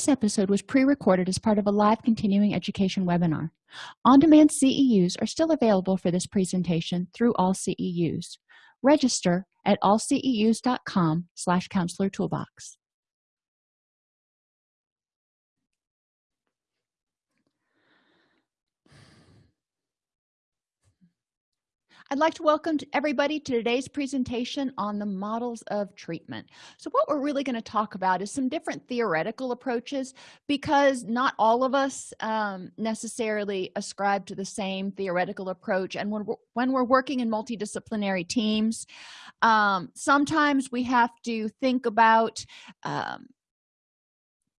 this episode was pre-recorded as part of a live continuing education webinar. On-demand ceus are still available for this presentation through all ceus register at allceus.com slash counselor toolbox I'd like to welcome everybody to today's presentation on the models of treatment. So what we're really going to talk about is some different theoretical approaches because not all of us um, necessarily ascribe to the same theoretical approach and when we're, when we're working in multidisciplinary teams um, sometimes we have to think about um,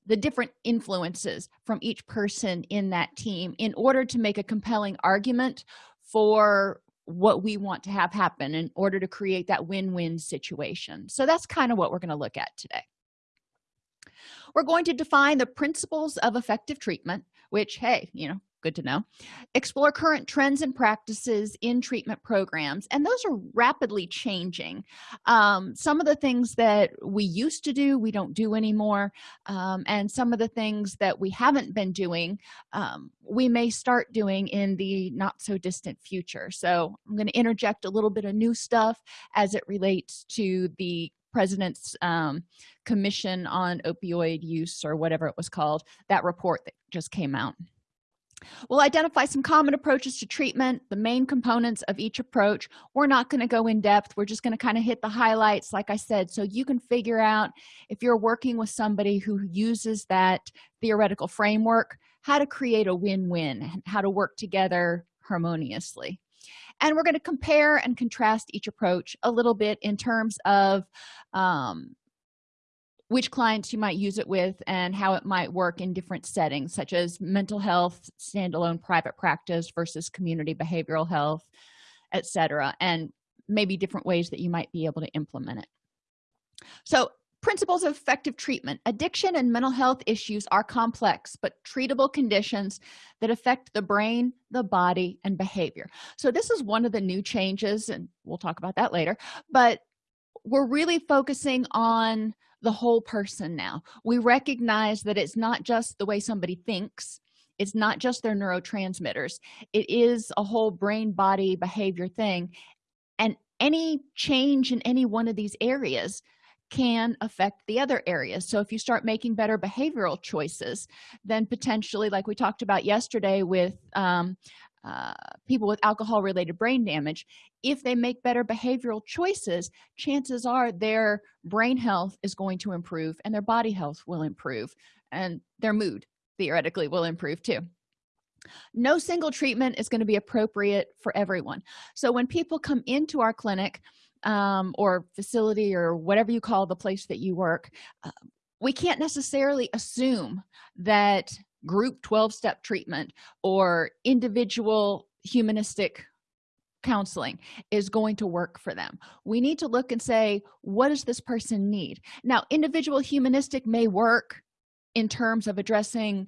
the different influences from each person in that team in order to make a compelling argument for what we want to have happen in order to create that win-win situation. So that's kind of what we're going to look at today. We're going to define the principles of effective treatment which hey you know good to know. Explore current trends and practices in treatment programs and those are rapidly changing. Um, some of the things that we used to do we don't do anymore. Um, and some of the things that we haven't been doing um, we may start doing in the not so distant future. So i'm going to interject a little bit of new stuff as it relates to the president's um, commission on opioid use or whatever it was called that report that just came out we'll identify some common approaches to treatment. The main components of each approach we're not going to go in depth. We're just going to kind of hit the highlights like i said. So you can figure out if you're working with somebody who uses that theoretical framework how to create a win-win how to work together harmoniously. And we're going to compare and contrast each approach a little bit in terms of um, which clients you might use it with and how it might work in different settings such as mental health standalone private practice versus community behavioral health etc and maybe different ways that you might be able to implement it. So principles of effective treatment. Addiction and mental health issues are complex but treatable conditions that affect the brain the body and behavior. So this is one of the new changes and we'll talk about that later but we're really focusing on the whole person now. We recognize that it's not just the way somebody thinks. It's not just their neurotransmitters. It is a whole brain body behavior thing. And any change in any one of these areas can affect the other areas so if you start making better behavioral choices then potentially like we talked about yesterday with um, uh, people with alcohol related brain damage if they make better behavioral choices chances are their brain health is going to improve and their body health will improve and their mood theoretically will improve too. No single treatment is going to be appropriate for everyone. So when people come into our clinic um, or facility or whatever you call the place that you work uh, we can't necessarily assume that group 12-step treatment or individual humanistic counseling is going to work for them. We need to look and say what does this person need? Now individual humanistic may work in terms of addressing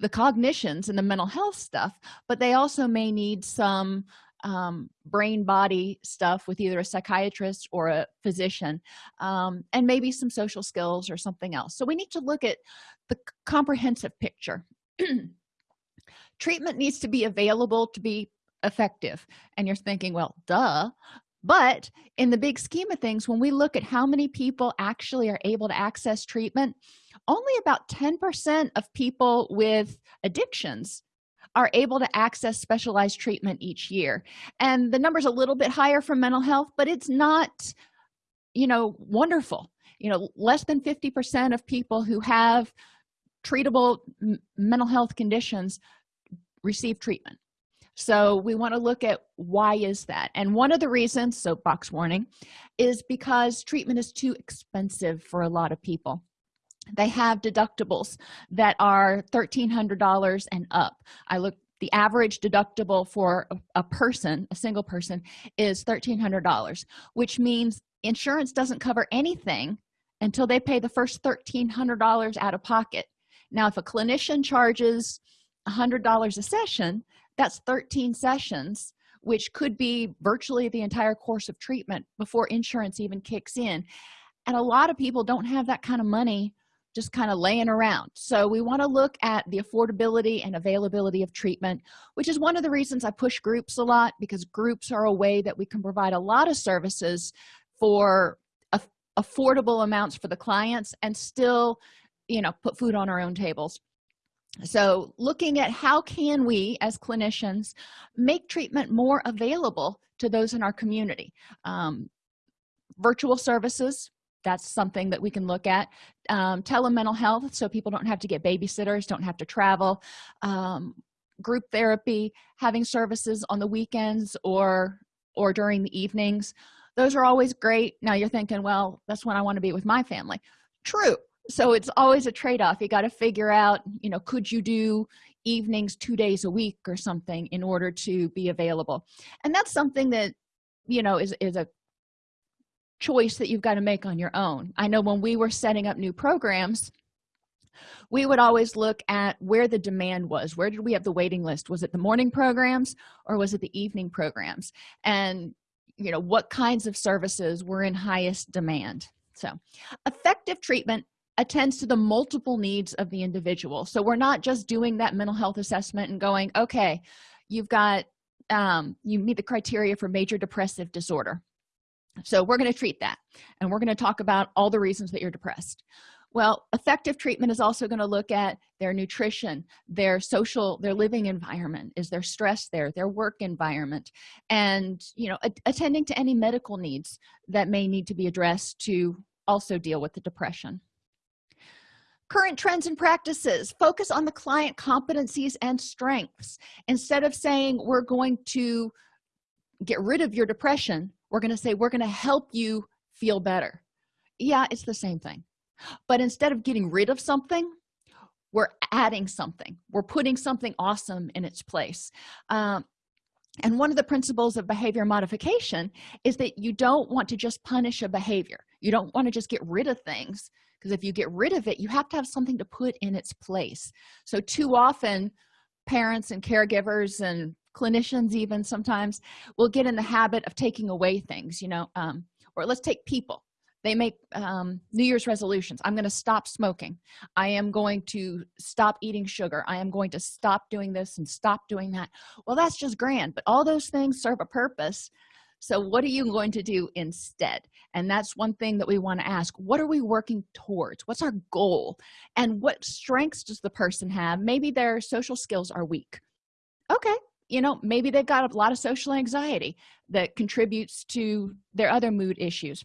the cognitions and the mental health stuff but they also may need some um, brain body stuff with either a psychiatrist or a physician um, and maybe some social skills or something else. So we need to look at the comprehensive picture. Treatment needs to be available to be effective. And you're thinking well duh. But in the big scheme of things when we look at how many people actually are able to access treatment only about 10 percent of people with addictions are able to access specialized treatment each year. And the number's a little bit higher for mental health but it's not you know wonderful. You know less than 50 percent of people who have treatable mental health conditions receive treatment. So we want to look at why is that? And one of the reasons soapbox warning is because treatment is too expensive for a lot of people they have deductibles that are $1,300 and up. I look the average deductible for a, person a single person is $1,300 which means insurance doesn't cover anything until they pay the first $1,300 out of pocket. Now if a clinician charges $100 a session that's 13 sessions which could be virtually the entire course of treatment before insurance even kicks in. And a lot of people don't have that kind of money just kind of laying around. So we want to look at the affordability and availability of treatment which is one of the reasons i push groups a lot because groups are a way that we can provide a lot of services for affordable amounts for the clients and still you know put food on our own tables. So looking at how can we as clinicians make treatment more available to those in our community. Um, virtual services that's something that we can look at. Um, telemental health so people don't have to get babysitters don't have to travel. Um, group therapy having services on the weekends or or during the evenings. Those are always great. Now you're thinking well that's when i want to be with my family. True. So it's always a trade-off. You got to figure out you know could you do evenings two days a week or something in order to be available? And that's something that you know is is a choice that you've got to make on your own. I know when we were setting up new programs we would always look at where the demand was. Where did we have the waiting list? Was it the morning programs or was it the evening programs? And you know what kinds of services were in highest demand? So effective treatment attends to the multiple needs of the individual. So we're not just doing that mental health assessment and going okay you've got um, you meet the criteria for major depressive disorder so we're going to treat that and we're going to talk about all the reasons that you're depressed. Well effective treatment is also going to look at their nutrition their social their living environment is their stress there their work environment and you know attending to any medical needs that may need to be addressed to also deal with the depression. Current trends and practices. Focus on the client competencies and strengths. Instead of saying we're going to get rid of your depression we're going to say we're going to help you feel better. Yeah it's the same thing. But instead of getting rid of something we're adding something. We're putting something awesome in its place. Um, and one of the principles of behavior modification is that you don't want to just punish a behavior. You don't want to just get rid of things because if you get rid of it you have to have something to put in its place. So too often parents and caregivers and clinicians even sometimes will get in the habit of taking away things you know um, or let's take people. They make um, new year's resolutions. I'm going to stop smoking. I am going to stop eating sugar. I am going to stop doing this and stop doing that. Well that's just grand but all those things serve a purpose. So what are you going to do instead? And that's one thing that we want to ask. What are we working towards? What's our goal? And what strengths does the person have? Maybe their social skills are weak. Okay you know maybe they've got a lot of social anxiety that contributes to their other mood issues.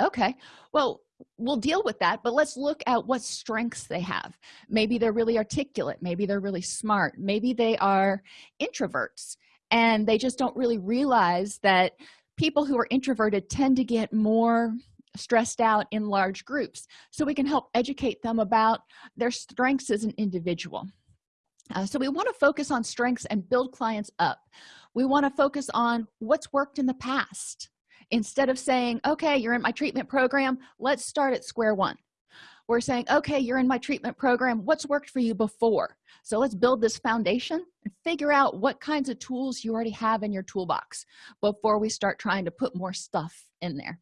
Okay well we'll deal with that but let's look at what strengths they have. Maybe they're really articulate maybe they're really smart maybe they are introverts and they just don't really realize that people who are introverted tend to get more stressed out in large groups. So we can help educate them about their strengths as an individual uh, so we want to focus on strengths and build clients up. We want to focus on what's worked in the past. Instead of saying okay you're in my treatment program. Let's start at square one we're saying okay you're in my treatment program. What's worked for you before? So let's build this foundation and figure out what kinds of tools you already have in your toolbox before we start trying to put more stuff in there.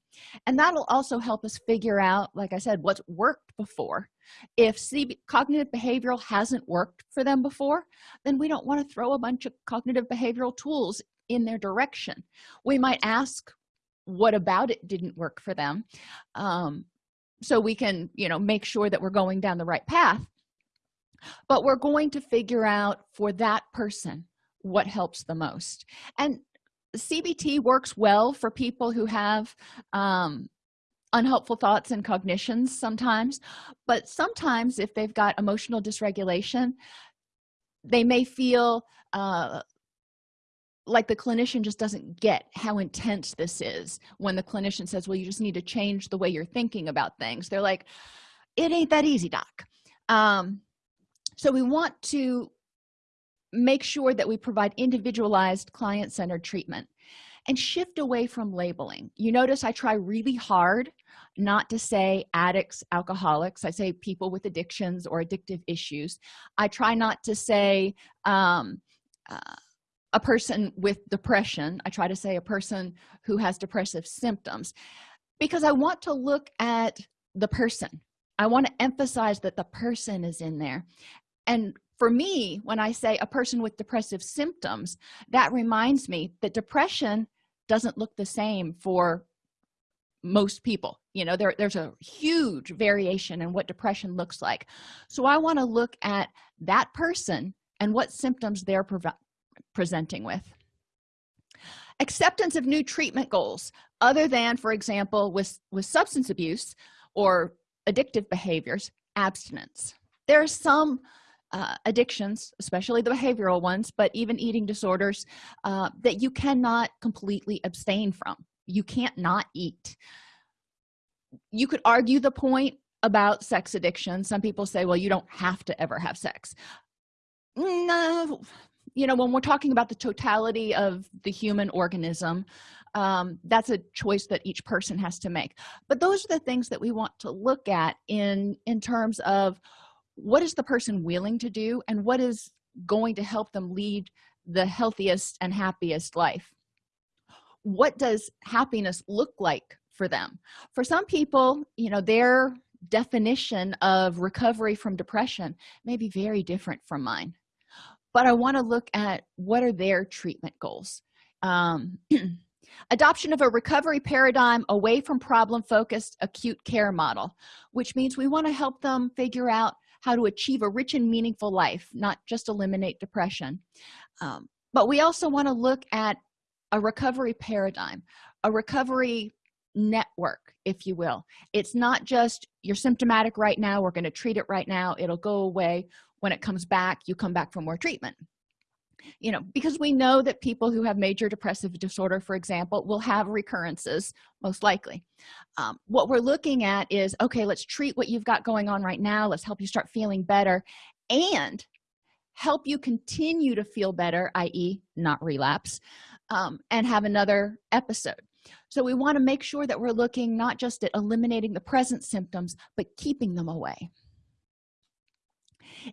And that'll also help us figure out like i said what's worked before. If CB, cognitive behavioral hasn't worked for them before then we don't want to throw a bunch of cognitive behavioral tools in their direction. We might ask what about it didn't work for them? Um, so we can you know make sure that we're going down the right path. But we're going to figure out for that person what helps the most. And cbt works well for people who have um, unhelpful thoughts and cognitions sometimes. But sometimes if they've got emotional dysregulation they may feel uh, like the clinician just doesn't get how intense this is when the clinician says well you just need to change the way you're thinking about things. They're like it ain't that easy doc. Um, so we want to make sure that we provide individualized client-centered treatment and shift away from labeling. You notice i try really hard not to say addicts alcoholics. I say people with addictions or addictive issues. I try not to say um, uh, a person with depression i try to say a person who has depressive symptoms because i want to look at the person. I want to emphasize that the person is in there. And for me when i say a person with depressive symptoms that reminds me that depression doesn't look the same for most people. You know there, there's a huge variation in what depression looks like. So i want to look at that person and what symptoms they're presenting with. Acceptance of new treatment goals other than for example with with substance abuse or addictive behaviors abstinence. There are some uh, addictions especially the behavioral ones but even eating disorders uh, that you cannot completely abstain from. You can't not eat. You could argue the point about sex addiction. Some people say well you don't have to ever have sex. No you know when we're talking about the totality of the human organism um, that's a choice that each person has to make. But those are the things that we want to look at in in terms of what is the person willing to do and what is going to help them lead the healthiest and happiest life. What does happiness look like for them? For some people you know their definition of recovery from depression may be very different from mine but i want to look at what are their treatment goals. Um, adoption of a recovery paradigm away from problem focused acute care model which means we want to help them figure out how to achieve a rich and meaningful life not just eliminate depression. Um, but we also want to look at a recovery paradigm a recovery network if you will. It's not just you're symptomatic right now we're going to treat it right now it'll go away when it comes back you come back for more treatment. You know because we know that people who have major depressive disorder for example will have recurrences most likely. Um, what we're looking at is okay let's treat what you've got going on right now. Let's help you start feeling better and help you continue to feel better i.e not relapse um, and have another episode. So we want to make sure that we're looking not just at eliminating the present symptoms but keeping them away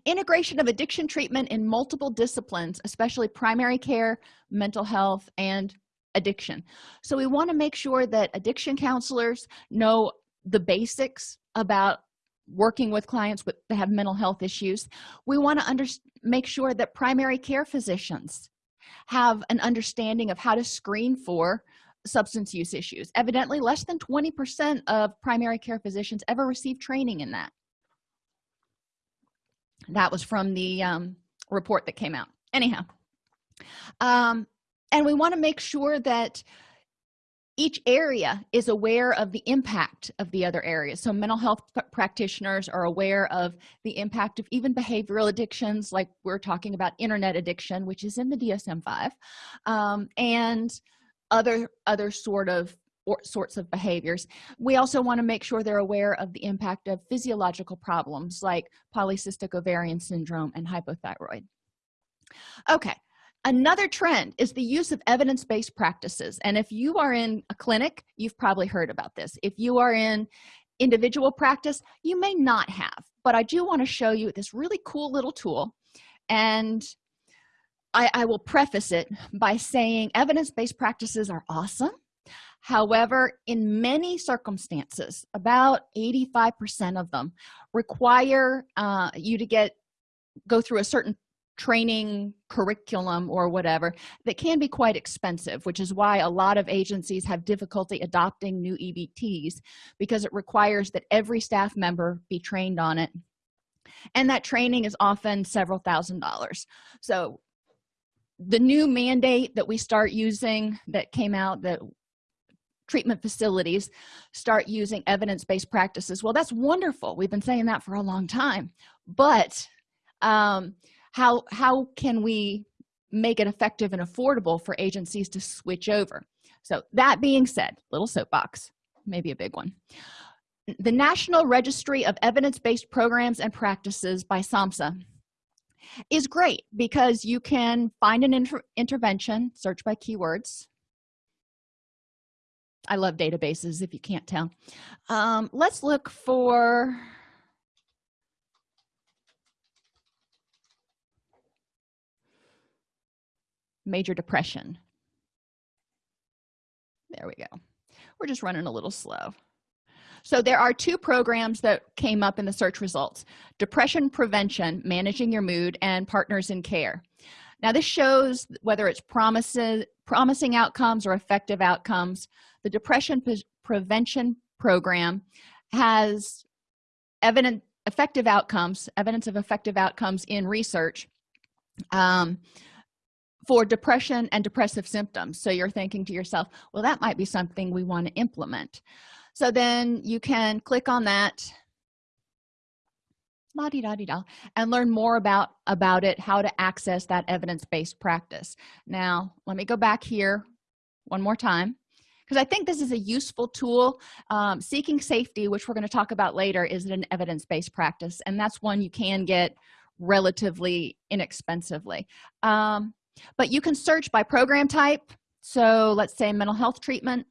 integration of addiction treatment in multiple disciplines especially primary care mental health and addiction. So we want to make sure that addiction counselors know the basics about working with clients with that have mental health issues. We want to under make sure that primary care physicians have an understanding of how to screen for substance use issues. Evidently less than 20 percent of primary care physicians ever receive training in that that was from the um, report that came out. Anyhow um, and we want to make sure that each area is aware of the impact of the other areas. So mental health practitioners are aware of the impact of even behavioral addictions like we're talking about internet addiction which is in the dsm-5 um, and other other sort of or sorts of behaviors. We also want to make sure they're aware of the impact of physiological problems like polycystic ovarian syndrome and hypothyroid. Okay another trend is the use of evidence-based practices and if you are in a clinic you've probably heard about this. If you are in individual practice you may not have but i do want to show you this really cool little tool and I, I will preface it by saying evidence-based practices are awesome however in many circumstances about 85 percent of them require uh, you to get go through a certain training curriculum or whatever that can be quite expensive which is why a lot of agencies have difficulty adopting new ebts because it requires that every staff member be trained on it. And that training is often several thousand dollars. So the new mandate that we start using that came out that treatment facilities start using evidence-based practices. Well that's wonderful. We've been saying that for a long time. But um, how how can we make it effective and affordable for agencies to switch over? So that being said little soapbox maybe a big one. The national registry of evidence-based programs and practices by samhsa is great because you can find an inter intervention search by keywords i love databases if you can't tell. Um, let's look for major depression. There we go. We're just running a little slow. So there are two programs that came up in the search results depression prevention managing your mood and partners in care. Now this shows whether it's promises promising outcomes or effective outcomes the depression prevention program has evident effective outcomes evidence of effective outcomes in research um, for depression and depressive symptoms. So you're thinking to yourself well that might be something we want to implement. So then you can click on that la di da di da and learn more about about it how to access that evidence-based practice. Now let me go back here one more time because i think this is a useful tool. Um, seeking safety which we're going to talk about later is an evidence-based practice and that's one you can get relatively inexpensively. Um, but you can search by program type. So let's say mental health treatment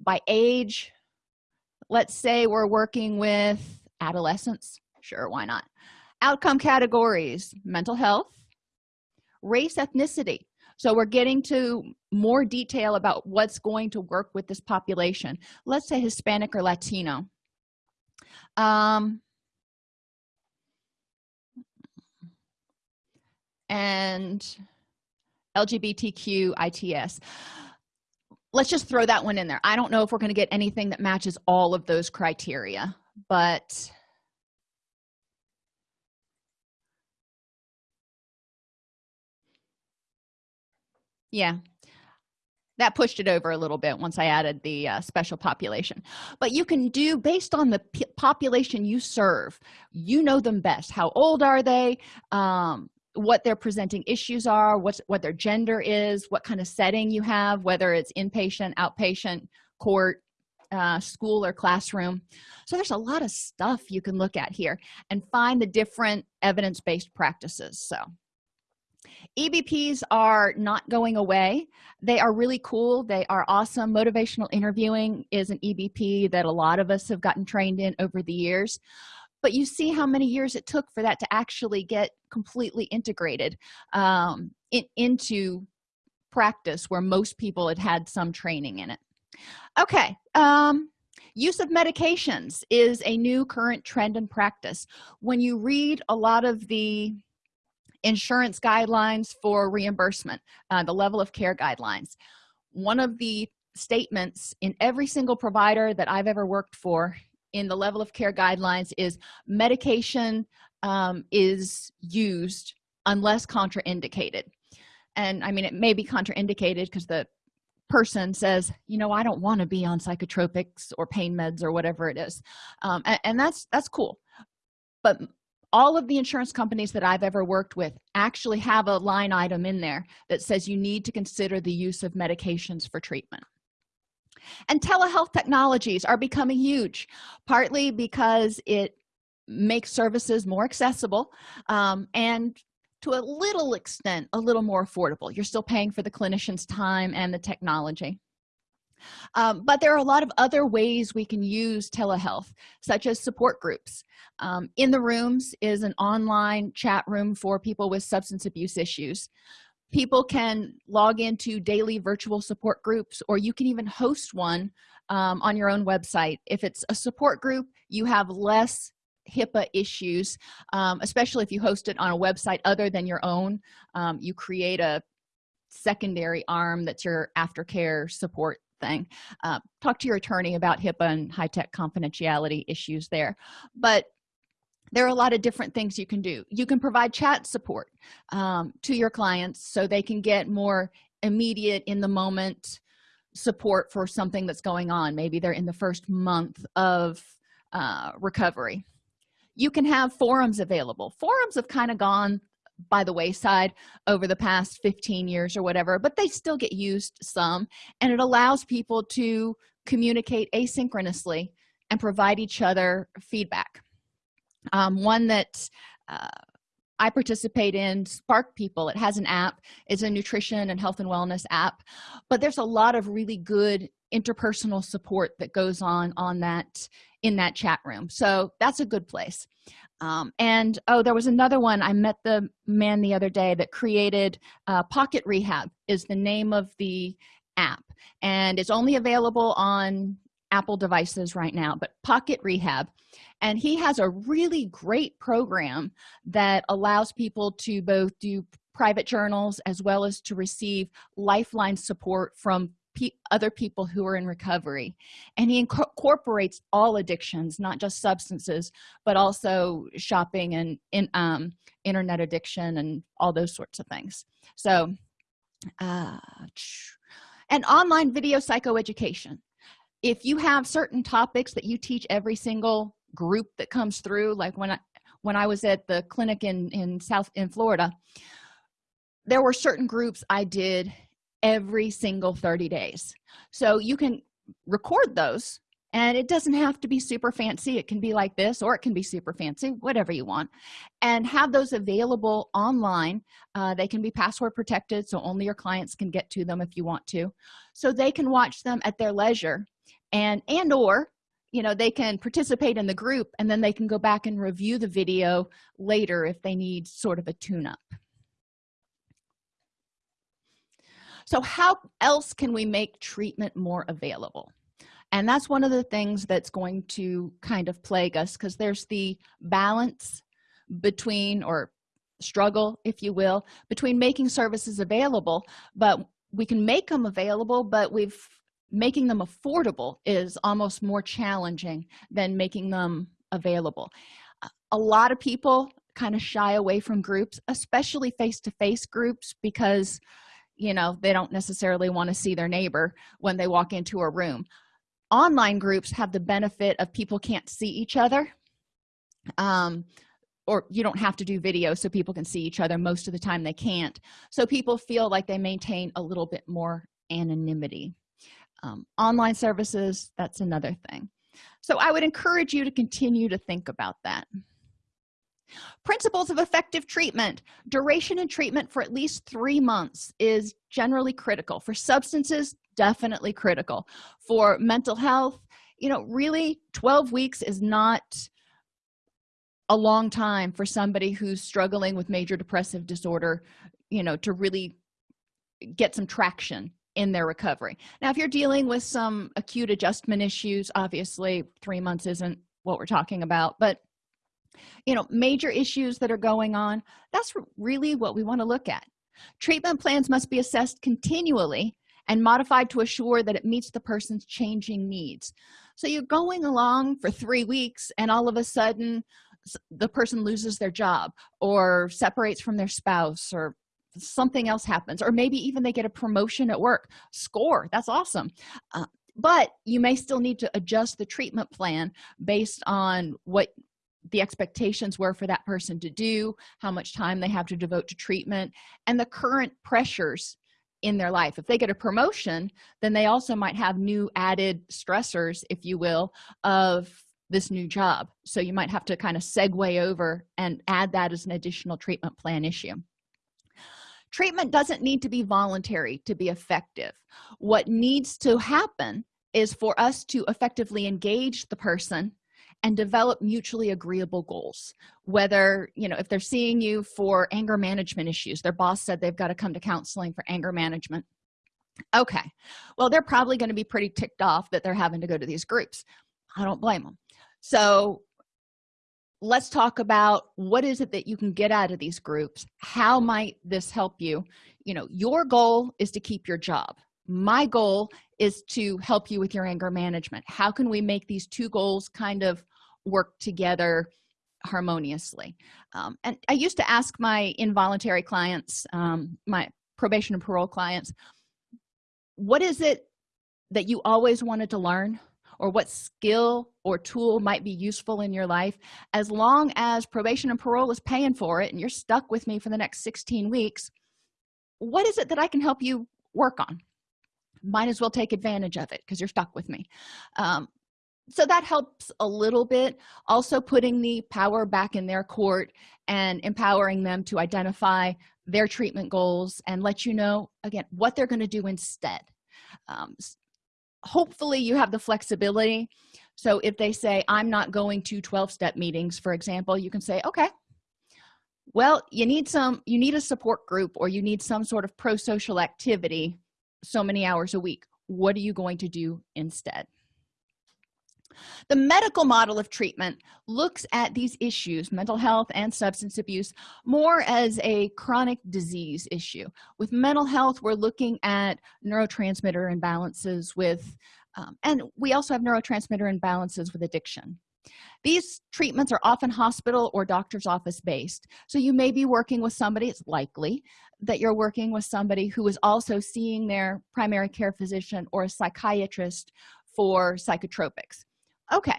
by age. Let's say we're working with adolescents. Sure why not? Outcome categories mental health race ethnicity so we're getting to more detail about what's going to work with this population. Let's say hispanic or latino. Um, and lgbtq its let's just throw that one in there. I don't know if we're going to get anything that matches all of those criteria but yeah. That pushed it over a little bit once i added the uh, special population. But you can do based on the population you serve you know them best. How old are they? Um, what their presenting issues are what's what their gender is what kind of setting you have whether it's inpatient outpatient court uh, school or classroom. So there's a lot of stuff you can look at here and find the different evidence-based practices so ebps are not going away. They are really cool. They are awesome. Motivational interviewing is an ebp that a lot of us have gotten trained in over the years. But you see how many years it took for that to actually get completely integrated um, in, into practice where most people had had some training in it. Okay um, use of medications is a new current trend and practice. When you read a lot of the insurance guidelines for reimbursement uh, the level of care guidelines. One of the statements in every single provider that i've ever worked for in the level of care guidelines is medication um, is used unless contraindicated. And i mean it may be contraindicated because the person says you know i don't want to be on psychotropics or pain meds or whatever it is. Um, and, and that's that's cool. But all of the insurance companies that i've ever worked with actually have a line item in there that says you need to consider the use of medications for treatment. And telehealth technologies are becoming huge partly because it makes services more accessible um, and to a little extent a little more affordable. You're still paying for the clinician's time and the technology um, but there are a lot of other ways we can use telehealth such as support groups. Um, in the rooms is an online chat room for people with substance abuse issues. People can log into daily virtual support groups or you can even host one um, on your own website. If it's a support group you have less HIPAA issues um, especially if you host it on a website other than your own. Um, you create a secondary arm that's your aftercare support thing. Uh, talk to your attorney about hipaa and high-tech confidentiality issues there. But there are a lot of different things you can do. You can provide chat support um, to your clients so they can get more immediate in the moment support for something that's going on. Maybe they're in the first month of uh, recovery. You can have forums available. Forums have kind of gone by the wayside over the past 15 years or whatever but they still get used some and it allows people to communicate asynchronously and provide each other feedback. Um, one that uh, i participate in spark people it has an app it's a nutrition and health and wellness app but there's a lot of really good interpersonal support that goes on on that in that chat room. So that's a good place um, and oh there was another one. I met the man the other day that created uh, pocket rehab is the name of the app. And it's only available on apple devices right now but pocket rehab. And he has a really great program that allows people to both do private journals as well as to receive lifeline support from pe other people who are in recovery. And he incorporates all addictions not just substances but also shopping and in um, internet addiction and all those sorts of things. So uh, and online video psychoeducation. If you have certain topics that you teach every single group that comes through like when i when i was at the clinic in in south in florida there were certain groups i did every single 30 days. So you can record those and it doesn't have to be super fancy. It can be like this or it can be super fancy whatever you want and have those available online. Uh, they can be password protected so only your clients can get to them if you want to. So they can watch them at their leisure and and or you know they can participate in the group and then they can go back and review the video later if they need sort of a tune-up so how else can we make treatment more available? And that's one of the things that's going to kind of plague us because there's the balance between or struggle if you will between making services available but we can make them available but we've making them affordable is almost more challenging than making them available. A lot of people kind of shy away from groups especially face-to-face -face groups because you know they don't necessarily want to see their neighbor when they walk into a room. Online groups have the benefit of people can't see each other um, or you don't have to do video so people can see each other most of the time they can't. So people feel like they maintain a little bit more anonymity. Um, online services that's another thing. So i would encourage you to continue to think about that principles of effective treatment. Duration and treatment for at least three months is generally critical. For substances definitely critical. For mental health you know really 12 weeks is not a long time for somebody who's struggling with major depressive disorder you know to really get some traction in their recovery. Now if you're dealing with some acute adjustment issues obviously three months isn't what we're talking about but you know major issues that are going on that's really what we want to look at. Treatment plans must be assessed continually and modified to assure that it meets the person's changing needs. So you're going along for three weeks and all of a sudden the person loses their job or separates from their spouse or something else happens or maybe even they get a promotion at work. Score that's awesome. Uh, but you may still need to adjust the treatment plan based on what the expectations were for that person to do how much time they have to devote to treatment and the current pressures in their life. If they get a promotion then they also might have new added stressors if you will of this new job. So you might have to kind of segue over and add that as an additional treatment plan issue. Treatment doesn't need to be voluntary to be effective. What needs to happen is for us to effectively engage the person and develop mutually agreeable goals. Whether you know if they're seeing you for anger management issues their boss said they've got to come to counseling for anger management. Okay well they're probably going to be pretty ticked off that they're having to go to these groups. I don't blame them so let's talk about what is it that you can get out of these groups? How might this help you? You know your goal is to keep your job. My goal is to help you with your anger management. How can we make these two goals kind of work together harmoniously. Um, and i used to ask my involuntary clients um, my probation and parole clients what is it that you always wanted to learn? Or what skill or tool might be useful in your life? As long as probation and parole is paying for it and you're stuck with me for the next 16 weeks what is it that i can help you work on? Might as well take advantage of it because you're stuck with me. Um, so that helps a little bit. Also putting the power back in their court and empowering them to identify their treatment goals and let you know again what they're going to do instead. Um, hopefully you have the flexibility. So if they say i'm not going to 12-step meetings for example you can say okay. Well you need some you need a support group or you need some sort of pro-social activity so many hours a week. What are you going to do instead the medical model of treatment looks at these issues mental health and substance abuse more as a chronic disease issue. With mental health we're looking at neurotransmitter imbalances with um, and we also have neurotransmitter imbalances with addiction. These treatments are often hospital or doctor's office based so you may be working with somebody it's likely that you're working with somebody who is also seeing their primary care physician or a psychiatrist for psychotropics okay.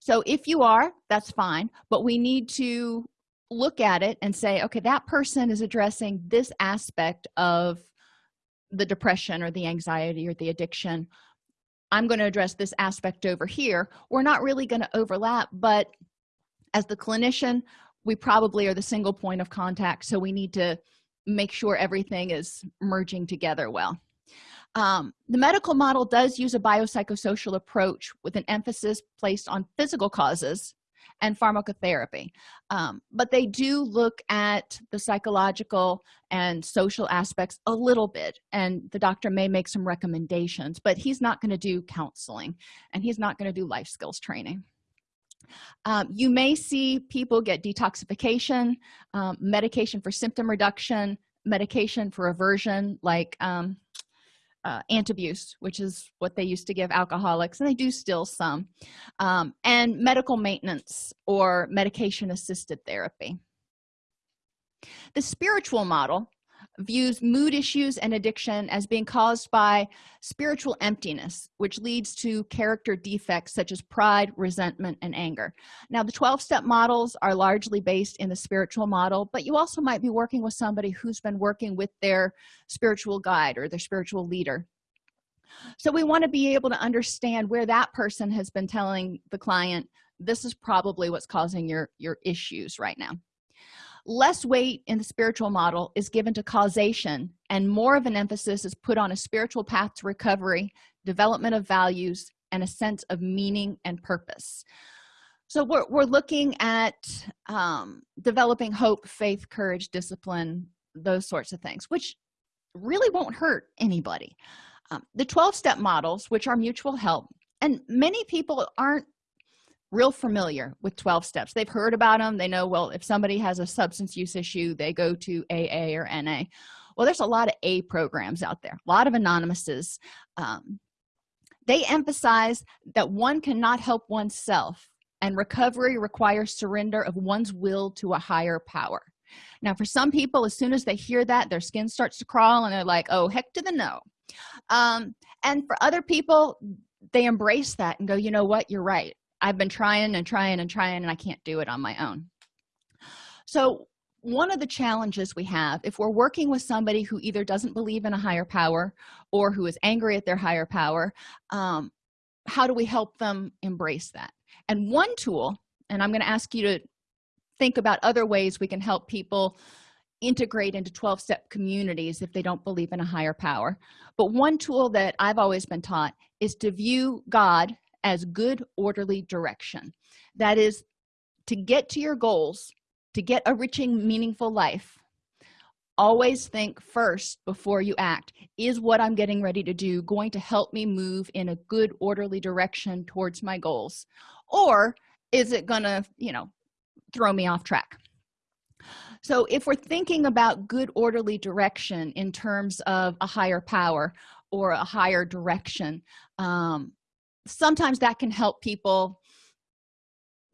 So if you are that's fine but we need to look at it and say okay that person is addressing this aspect of the depression or the anxiety or the addiction. I'm going to address this aspect over here. We're not really going to overlap but as the clinician we probably are the single point of contact so we need to make sure everything is merging together well um, the medical model does use a biopsychosocial approach with an emphasis placed on physical causes and pharmacotherapy. Um, but they do look at the psychological and social aspects a little bit and the doctor may make some recommendations but he's not going to do counseling and he's not going to do life skills training. Um, you may see people get detoxification um, medication for symptom reduction medication for aversion like um, uh, antabuse which is what they used to give alcoholics and they do still some um, and medical maintenance or medication assisted therapy. The spiritual model views mood issues and addiction as being caused by spiritual emptiness which leads to character defects such as pride resentment and anger. Now the 12-step models are largely based in the spiritual model but you also might be working with somebody who's been working with their spiritual guide or their spiritual leader. So we want to be able to understand where that person has been telling the client this is probably what's causing your your issues right now less weight in the spiritual model is given to causation and more of an emphasis is put on a spiritual path to recovery development of values and a sense of meaning and purpose. So we're, we're looking at um, developing hope faith courage discipline those sorts of things which really won't hurt anybody. Um, the 12-step models which are mutual help and many people aren't real familiar with 12 steps. They've heard about them they know well if somebody has a substance use issue they go to aa or na well there's a lot of a programs out there a lot of anonymouses um, they emphasize that one cannot help oneself and recovery requires surrender of one's will to a higher power. Now for some people as soon as they hear that their skin starts to crawl and they're like oh heck to the no. Um, and for other people they embrace that and go you know what? You're right i've been trying and trying and trying and i can't do it on my own. So one of the challenges we have if we're working with somebody who either doesn't believe in a higher power or who is angry at their higher power um, how do we help them embrace that? And one tool and i'm going to ask you to think about other ways we can help people integrate into 12-step communities if they don't believe in a higher power. But one tool that i've always been taught is to view god as good orderly direction. That is to get to your goals to get a riching meaningful life always think first before you act is what i'm getting ready to do going to help me move in a good orderly direction towards my goals? Or is it gonna you know throw me off track? So if we're thinking about good orderly direction in terms of a higher power or a higher direction um, sometimes that can help people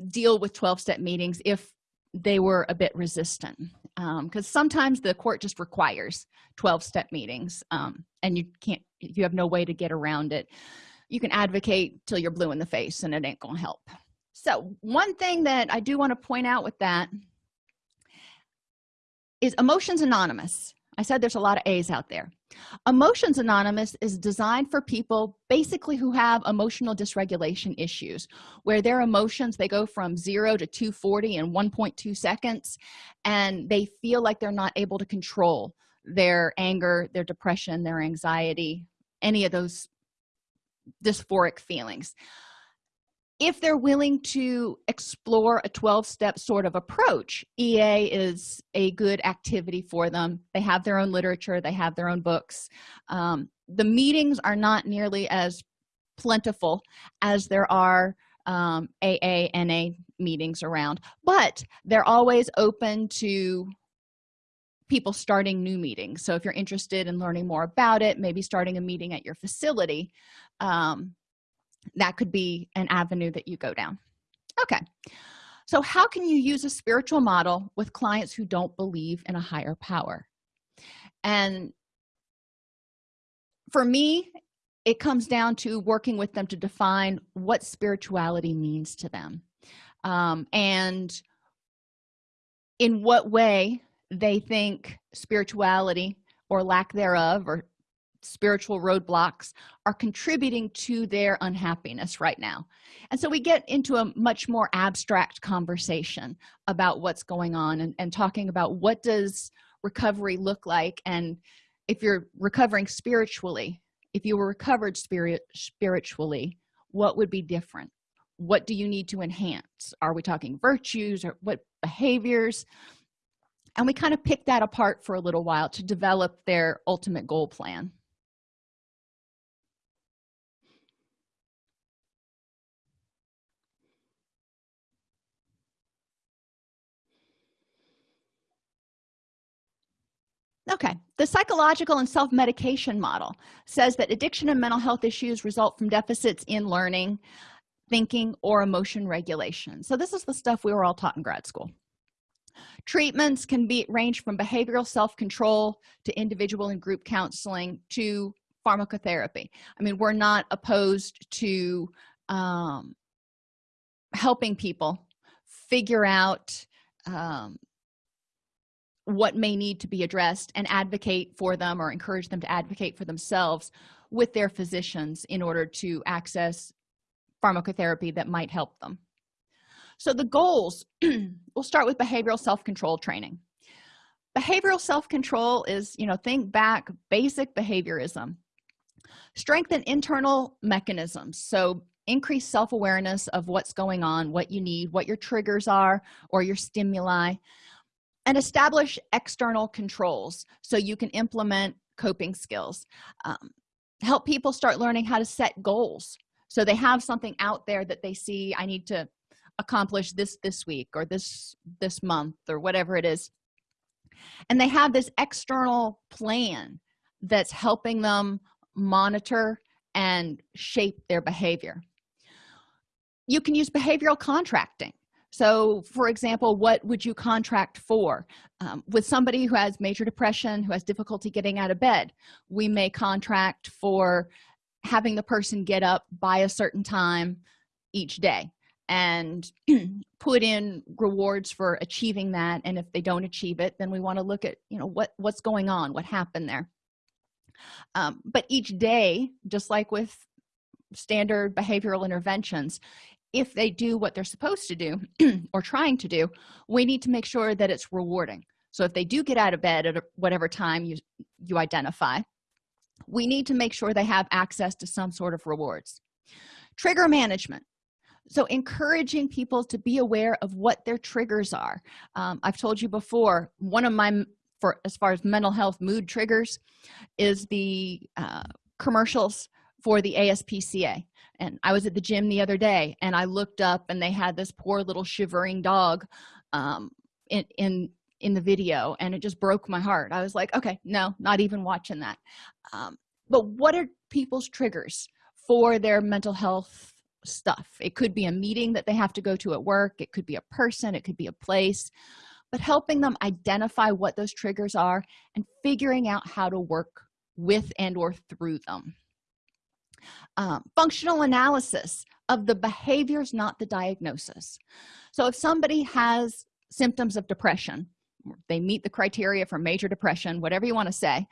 deal with 12-step meetings if they were a bit resistant because um, sometimes the court just requires 12-step meetings um, and you can't you have no way to get around it. You can advocate till you're blue in the face and it ain't gonna help. So one thing that i do want to point out with that is emotions anonymous i said there's a lot of a's out there. Emotions anonymous is designed for people basically who have emotional dysregulation issues where their emotions they go from 0 to 240 in 1.2 seconds and they feel like they're not able to control their anger their depression their anxiety any of those dysphoric feelings if they're willing to explore a 12-step sort of approach ea is a good activity for them. They have their own literature they have their own books. Um, the meetings are not nearly as plentiful as there are um, aa na meetings around but they're always open to people starting new meetings. So if you're interested in learning more about it maybe starting a meeting at your facility um, that could be an avenue that you go down. Okay. So how can you use a spiritual model with clients who don't believe in a higher power? And for me it comes down to working with them to define what spirituality means to them. Um, and in what way they think spirituality or lack thereof or spiritual roadblocks are contributing to their unhappiness right now. And so we get into a much more abstract conversation about what's going on and, and talking about what does recovery look like. And if you're recovering spiritually if you were recovered spirit spiritually what would be different? What do you need to enhance? Are we talking virtues or what behaviors? And we kind of pick that apart for a little while to develop their ultimate goal plan okay the psychological and self-medication model says that addiction and mental health issues result from deficits in learning thinking or emotion regulation. So this is the stuff we were all taught in grad school. Treatments can be range from behavioral self-control to individual and group counseling to pharmacotherapy. I mean we're not opposed to um, helping people figure out um, what may need to be addressed and advocate for them or encourage them to advocate for themselves with their physicians in order to access pharmacotherapy that might help them. So the goals we'll start with behavioral self-control training. Behavioral self-control is you know think back basic behaviorism. Strengthen internal mechanisms. So increase self-awareness of what's going on what you need what your triggers are or your stimuli and establish external controls so you can implement coping skills. Um, help people start learning how to set goals. So they have something out there that they see i need to accomplish this this week or this this month or whatever it is. And they have this external plan that's helping them monitor and shape their behavior. You can use behavioral contracting so for example what would you contract for? Um, with somebody who has major depression who has difficulty getting out of bed we may contract for having the person get up by a certain time each day and put in rewards for achieving that. And if they don't achieve it then we want to look at you know what what's going on what happened there. Um, but each day just like with standard behavioral interventions if they do what they're supposed to do or trying to do we need to make sure that it's rewarding. So if they do get out of bed at whatever time you you identify we need to make sure they have access to some sort of rewards. Trigger management. So encouraging people to be aware of what their triggers are. Um, i've told you before one of my for as far as mental health mood triggers is the uh, commercials for the aspca and i was at the gym the other day and i looked up and they had this poor little shivering dog um, in in in the video and it just broke my heart. I was like okay no not even watching that. Um, but what are people's triggers for their mental health stuff? It could be a meeting that they have to go to at work it could be a person it could be a place but helping them identify what those triggers are and figuring out how to work with and or through them um, functional analysis of the behaviors not the diagnosis. So if somebody has symptoms of depression they meet the criteria for major depression whatever you want to say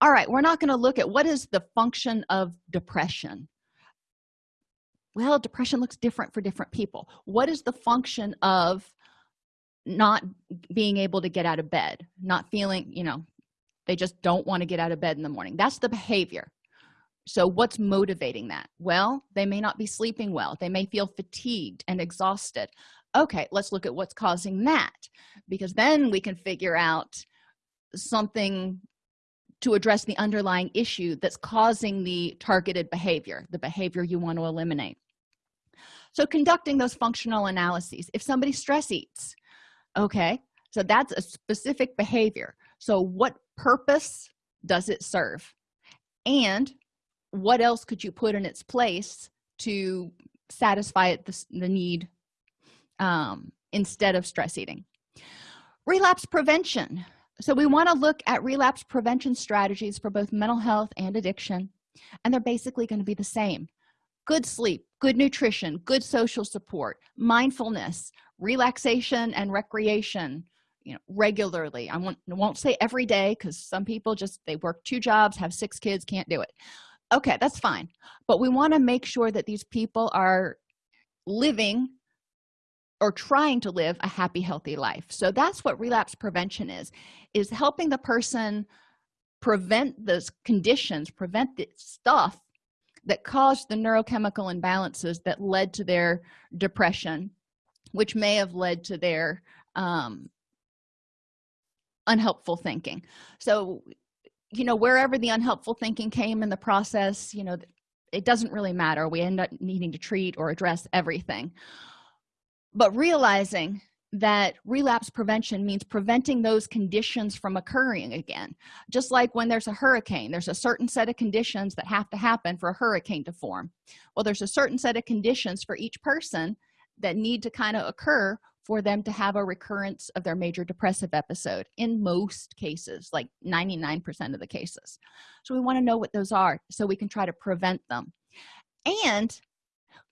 all right we're not going to look at what is the function of depression. Well depression looks different for different people. What is the function of not being able to get out of bed not feeling you know they just don't want to get out of bed in the morning? That's the behavior so what's motivating that? Well they may not be sleeping well. They may feel fatigued and exhausted. Okay let's look at what's causing that because then we can figure out something to address the underlying issue that's causing the targeted behavior the behavior you want to eliminate. So conducting those functional analyses if somebody stress eats okay so that's a specific behavior. So what purpose does it serve? And what else could you put in its place to satisfy it, the, the need um, instead of stress eating? Relapse prevention. So we want to look at relapse prevention strategies for both mental health and addiction and they're basically going to be the same. Good sleep good nutrition good social support mindfulness relaxation and recreation you know regularly. I won't, won't say every day because some people just they work two jobs have six kids can't do it okay that's fine. But we want to make sure that these people are living or trying to live a happy healthy life. So that's what relapse prevention is is helping the person prevent those conditions prevent the stuff that caused the neurochemical imbalances that led to their depression which may have led to their um, unhelpful thinking. So you know wherever the unhelpful thinking came in the process you know it doesn't really matter. We end up needing to treat or address everything. But realizing that relapse prevention means preventing those conditions from occurring again. Just like when there's a hurricane there's a certain set of conditions that have to happen for a hurricane to form. Well there's a certain set of conditions for each person that need to kind of occur for them to have a recurrence of their major depressive episode in most cases like 99 percent of the cases. So we want to know what those are so we can try to prevent them. And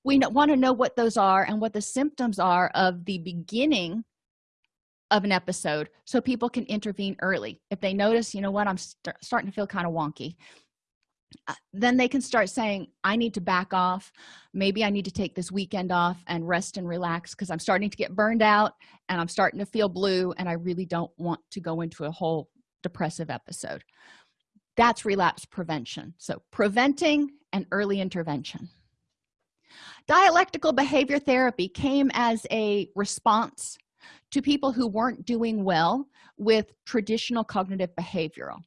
we want to know what those are and what the symptoms are of the beginning of an episode so people can intervene early. If they notice you know what? I'm st starting to feel kind of wonky Uh, then they can start saying i need to back off. Maybe i need to take this weekend off and rest and relax because i'm starting to get burned out and i'm starting to feel blue and i really don't want to go into a whole depressive episode. That's relapse prevention. So preventing and early intervention. Dialectical behavior therapy came as a response to people who weren't doing well with traditional cognitive behavioral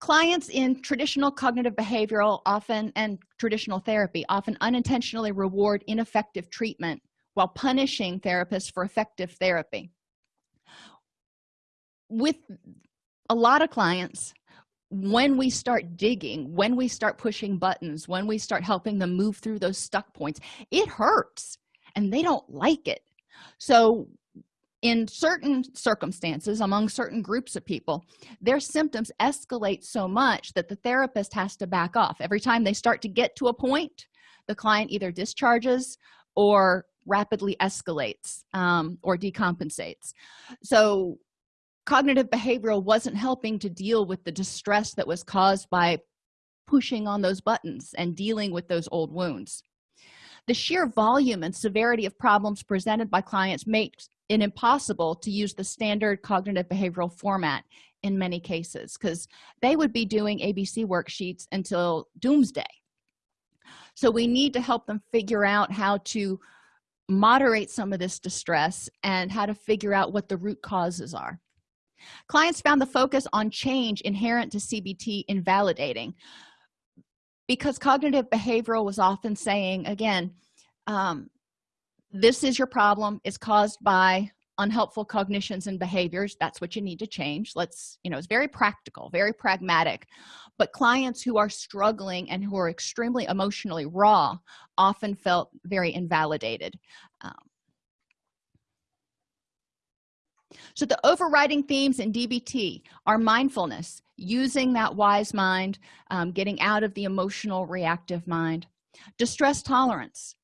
clients in traditional cognitive behavioral often and traditional therapy often unintentionally reward ineffective treatment while punishing therapists for effective therapy. With a lot of clients when we start digging when we start pushing buttons when we start helping them move through those stuck points it hurts and they don't like it. So in certain circumstances among certain groups of people their symptoms escalate so much that the therapist has to back off. Every time they start to get to a point the client either discharges or rapidly escalates um, or decompensates. So cognitive behavioral wasn't helping to deal with the distress that was caused by pushing on those buttons and dealing with those old wounds. The sheer volume and severity of problems presented by clients makes it impossible to use the standard cognitive behavioral format in many cases because they would be doing abc worksheets until doomsday. So we need to help them figure out how to moderate some of this distress and how to figure out what the root causes are. Clients found the focus on change inherent to cbt invalidating because cognitive behavioral was often saying again um, this is your problem. It's caused by unhelpful cognitions and behaviors. That's what you need to change. Let's you know it's very practical very pragmatic. But clients who are struggling and who are extremely emotionally raw often felt very invalidated. Um, so the overriding themes in dbt are mindfulness using that wise mind um, getting out of the emotional reactive mind distress tolerance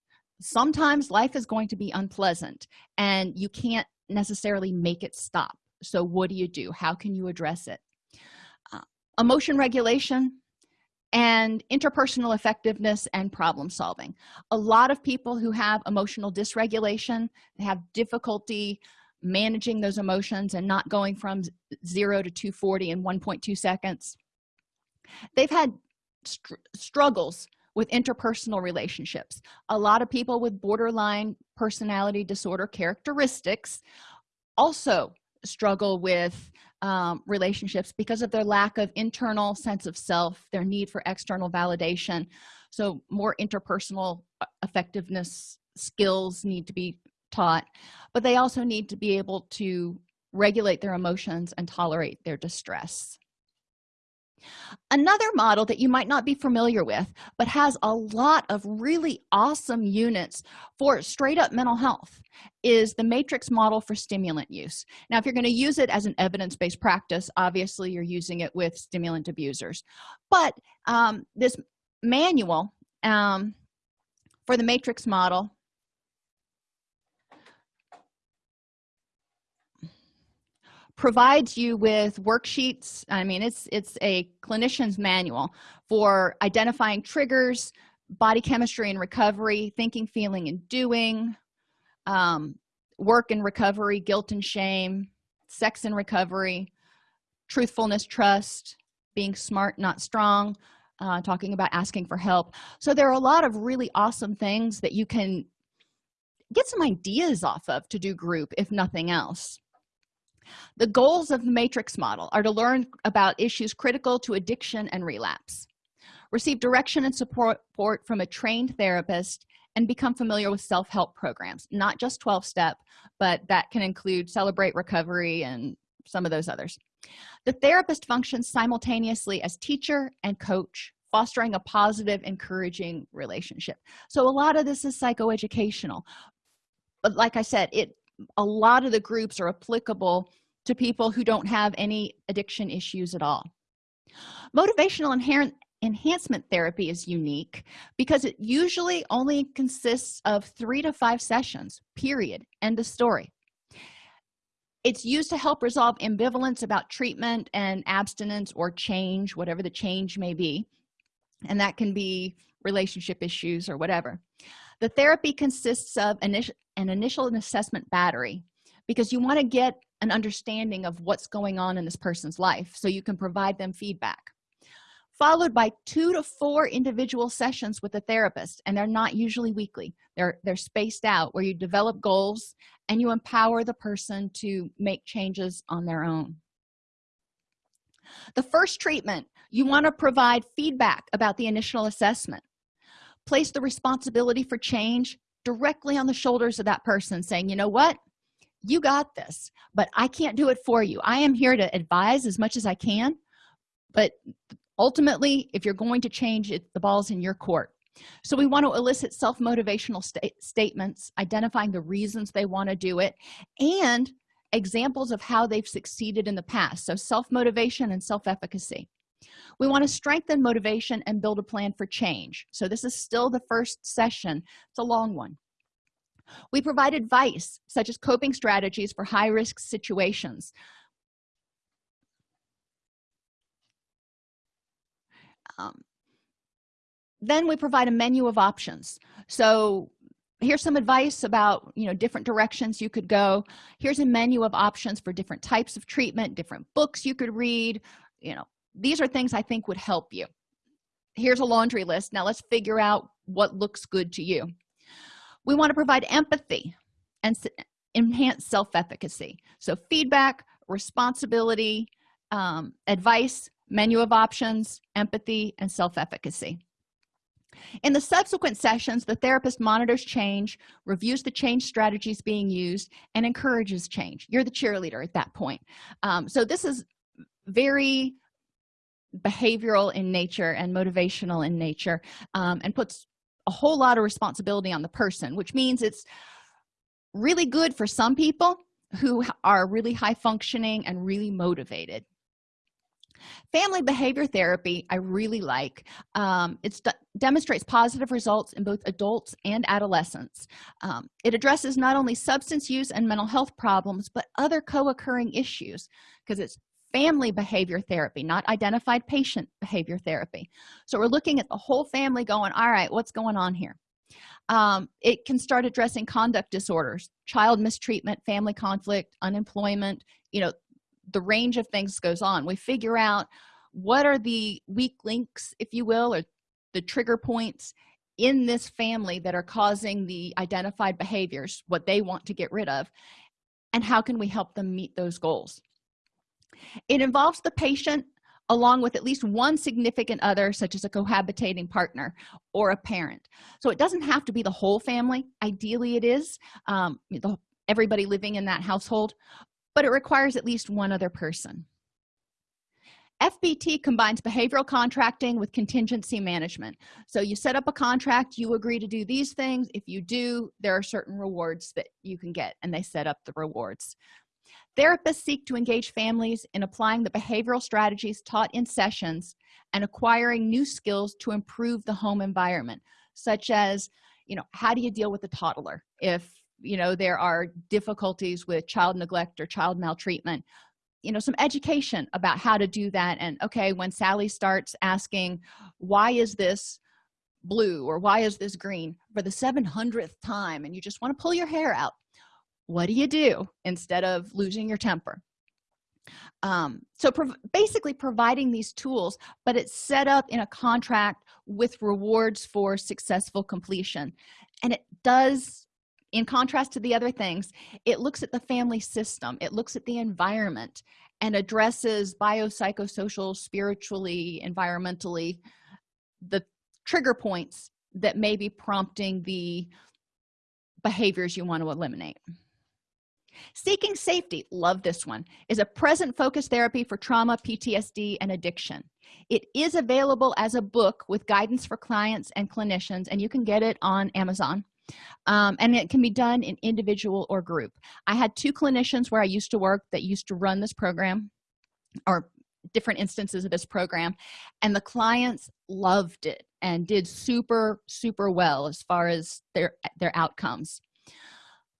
sometimes life is going to be unpleasant and you can't necessarily make it stop. So what do you do? How can you address it? Uh, emotion regulation and interpersonal effectiveness and problem solving. A lot of people who have emotional dysregulation have difficulty managing those emotions and not going from 0 to 240 in 1.2 seconds. They've had str struggles with interpersonal relationships. A lot of people with borderline personality disorder characteristics also struggle with um, relationships because of their lack of internal sense of self their need for external validation. So more interpersonal uh, effectiveness skills need to be taught but they also need to be able to regulate their emotions and tolerate their distress another model that you might not be familiar with but has a lot of really awesome units for straight up mental health is the matrix model for stimulant use. Now if you're going to use it as an evidence-based practice obviously you're using it with stimulant abusers. But um, this manual um, for the matrix model provides you with worksheets. I mean it's it's a clinician's manual for identifying triggers body chemistry and recovery thinking feeling and doing um, work and recovery guilt and shame sex and recovery truthfulness trust being smart not strong uh, talking about asking for help. So there are a lot of really awesome things that you can get some ideas off of to do group if nothing else the goals of the matrix model are to learn about issues critical to addiction and relapse receive direction and support from a trained therapist and become familiar with self-help programs not just 12-step but that can include celebrate recovery and some of those others. The therapist functions simultaneously as teacher and coach fostering a positive encouraging relationship. So a lot of this is psychoeducational. But like i said it a lot of the groups are applicable to people who don't have any addiction issues at all. Motivational inherent enhancement therapy is unique because it usually only consists of three to five sessions period end of story. It's used to help resolve ambivalence about treatment and abstinence or change whatever the change may be and that can be relationship issues or whatever. The therapy consists of an initial assessment battery because you want to get an understanding of what's going on in this person's life so you can provide them feedback. Followed by two to four individual sessions with a therapist and they're not usually weekly. They're they're spaced out where you develop goals and you empower the person to make changes on their own. The first treatment you want to provide feedback about the initial assessment. Place the responsibility for change directly on the shoulders of that person saying you know what? You got this but i can't do it for you. I am here to advise as much as i can but ultimately if you're going to change it the ball's in your court. So we want to elicit self-motivational sta statements identifying the reasons they want to do it and examples of how they've succeeded in the past. So self-motivation and self-efficacy we want to strengthen motivation and build a plan for change. So this is still the first session. It's a long one. We provide advice such as coping strategies for high-risk situations. Um, then we provide a menu of options. So here's some advice about you know different directions you could go. Here's a menu of options for different types of treatment different books you could read you know these are things i think would help you. Here's a laundry list. Now let's figure out what looks good to you. We want to provide empathy and enhance self-efficacy. So feedback responsibility um, advice menu of options empathy and self-efficacy. In the subsequent sessions the therapist monitors change reviews the change strategies being used and encourages change. You're the cheerleader at that point. Um, so this is very behavioral in nature and motivational in nature um, and puts a whole lot of responsibility on the person which means it's really good for some people who are really high functioning and really motivated. Family behavior therapy i really like. Um, it demonstrates positive results in both adults and adolescents. Um, it addresses not only substance use and mental health problems but other co-occurring issues because it's family behavior therapy not identified patient behavior therapy. So we're looking at the whole family going all right what's going on here? Um, it can start addressing conduct disorders child mistreatment family conflict unemployment you know the range of things goes on. We figure out what are the weak links if you will or the trigger points in this family that are causing the identified behaviors what they want to get rid of and how can we help them meet those goals it involves the patient along with at least one significant other such as a cohabitating partner or a parent. So it doesn't have to be the whole family. Ideally it is um, the, everybody living in that household but it requires at least one other person. Fbt combines behavioral contracting with contingency management. So you set up a contract you agree to do these things. If you do there are certain rewards that you can get and they set up the rewards therapists seek to engage families in applying the behavioral strategies taught in sessions and acquiring new skills to improve the home environment such as you know how do you deal with a toddler if you know there are difficulties with child neglect or child maltreatment? You know some education about how to do that and okay when sally starts asking why is this blue or why is this green? for the 700th time and you just want to pull your hair out what do you do instead of losing your temper? Um, so prov basically providing these tools but it's set up in a contract with rewards for successful completion. And it does in contrast to the other things it looks at the family system it looks at the environment and addresses biopsychosocial spiritually environmentally the trigger points that may be prompting the behaviors you want to eliminate seeking safety love this one is a present focus therapy for trauma ptsd and addiction. It is available as a book with guidance for clients and clinicians and you can get it on amazon. Um, and it can be done in individual or group. I had two clinicians where i used to work that used to run this program or different instances of this program and the clients loved it and did super super well as far as their their outcomes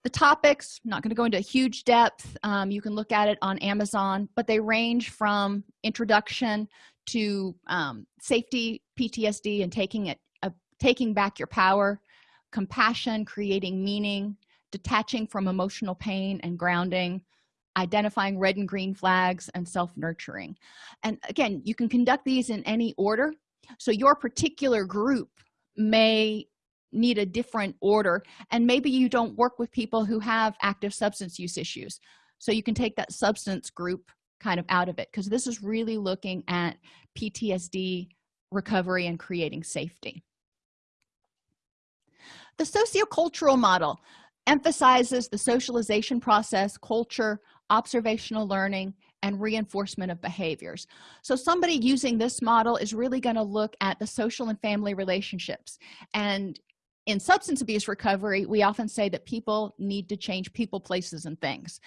the topics not going to go into huge depth um, you can look at it on amazon but they range from introduction to um, safety ptsd and taking it uh, taking back your power compassion creating meaning detaching from emotional pain and grounding identifying red and green flags and self-nurturing. And again you can conduct these in any order. So your particular group may need a different order and maybe you don't work with people who have active substance use issues. So you can take that substance group kind of out of it because this is really looking at ptsd recovery and creating safety. The sociocultural model emphasizes the socialization process culture observational learning and reinforcement of behaviors. So somebody using this model is really going to look at the social and family relationships and in substance abuse recovery we often say that people need to change people places and things.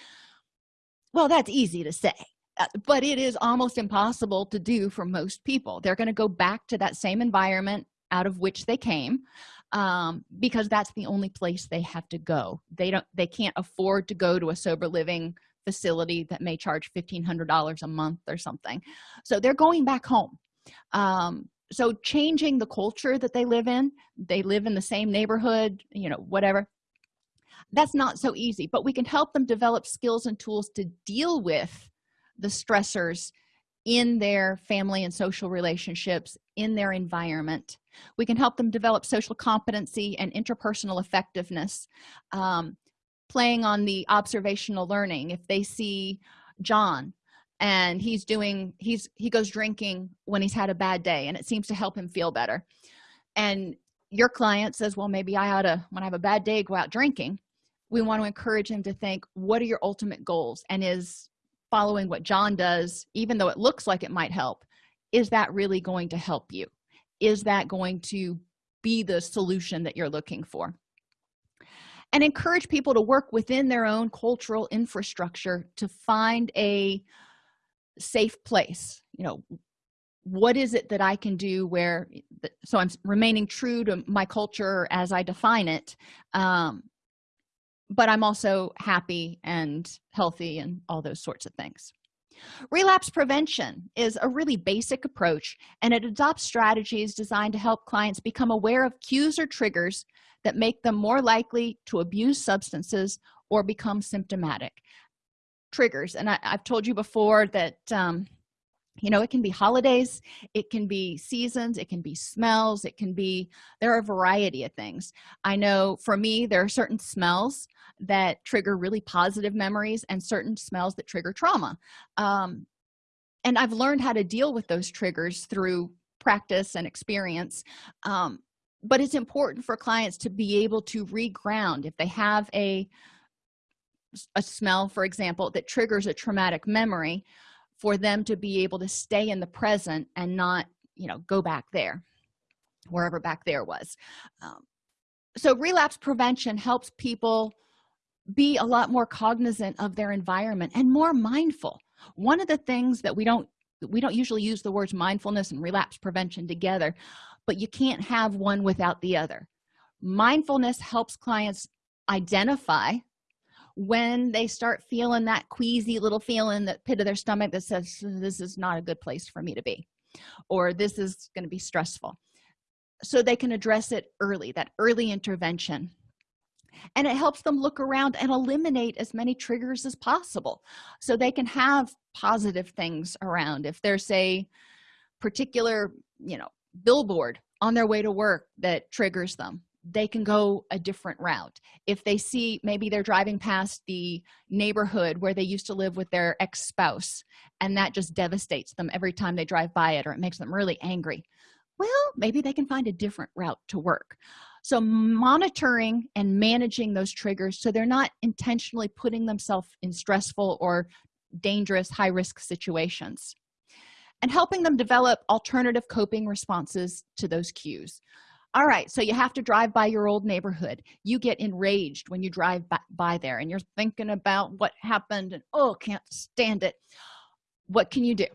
Well that's easy to say uh, but it is almost impossible to do for most people. They're going to go back to that same environment out of which they came um, because that's the only place they have to go. They don't they can't afford to go to a sober living facility that may charge $1500 a month or something. So they're going back home. Um, so changing the culture that they live in they live in the same neighborhood you know whatever that's not so easy but we can help them develop skills and tools to deal with the stressors in their family and social relationships in their environment. We can help them develop social competency and interpersonal effectiveness um, playing on the observational learning. If they see john and he's doing he's he goes drinking when he's had a bad day and it seems to help him feel better. And your client says well maybe i ought to when i have a bad day go out drinking. We want to encourage him to think what are your ultimate goals? And is following what john does even though it looks like it might help is that really going to help you? Is that going to be the solution that you're looking for? And encourage people to work within their own cultural infrastructure to find a safe place you know what is it that i can do where so i'm remaining true to my culture as i define it um, but i'm also happy and healthy and all those sorts of things. Relapse prevention is a really basic approach and it adopts strategies designed to help clients become aware of cues or triggers that make them more likely to abuse substances or become symptomatic triggers. And I, have told you before that um, you know it can be holidays it can be seasons it can be smells it can be there are a variety of things. I know for me there are certain smells that trigger really positive memories and certain smells that trigger trauma. Um, and i've learned how to deal with those triggers through practice and experience. Um, but it's important for clients to be able to reground. If they have a a smell for example that triggers a traumatic memory for them to be able to stay in the present and not you know go back there wherever back there was. Um, so relapse prevention helps people be a lot more cognizant of their environment and more mindful. One of the things that we don't we don't usually use the words mindfulness and relapse prevention together but you can't have one without the other. Mindfulness helps clients identify when they start feeling that queasy little feeling that pit of their stomach that says this is not a good place for me to be or this is going to be stressful. So they can address it early that early intervention. And it helps them look around and eliminate as many triggers as possible. So they can have positive things around. If there's a particular you know billboard on their way to work that triggers them they can go a different route. If they see maybe they're driving past the neighborhood where they used to live with their ex-spouse and that just devastates them every time they drive by it or it makes them really angry. Well maybe they can find a different route to work. So monitoring and managing those triggers so they're not intentionally putting themselves in stressful or dangerous high-risk situations and helping them develop alternative coping responses to those cues all right so you have to drive by your old neighborhood. You get enraged when you drive by, by there and you're thinking about what happened and oh can't stand it. What can you do?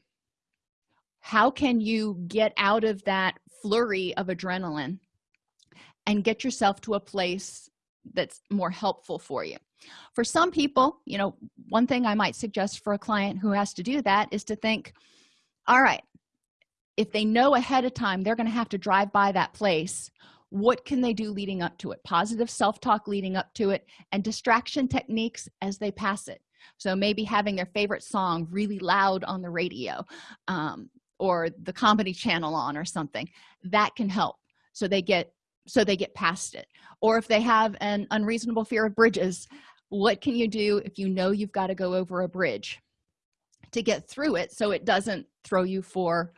How can you get out of that flurry of adrenaline and get yourself to a place that's more helpful for you? For some people you know one thing i might suggest for a client who has to do that is to think all right if they know ahead of time they're going to have to drive by that place what can they do leading up to it? Positive self-talk leading up to it and distraction techniques as they pass it. So maybe having their favorite song really loud on the radio um, or the comedy channel on or something that can help. So they get so they get past it. Or if they have an unreasonable fear of bridges what can you do if you know you've got to go over a bridge to get through it so it doesn't throw you for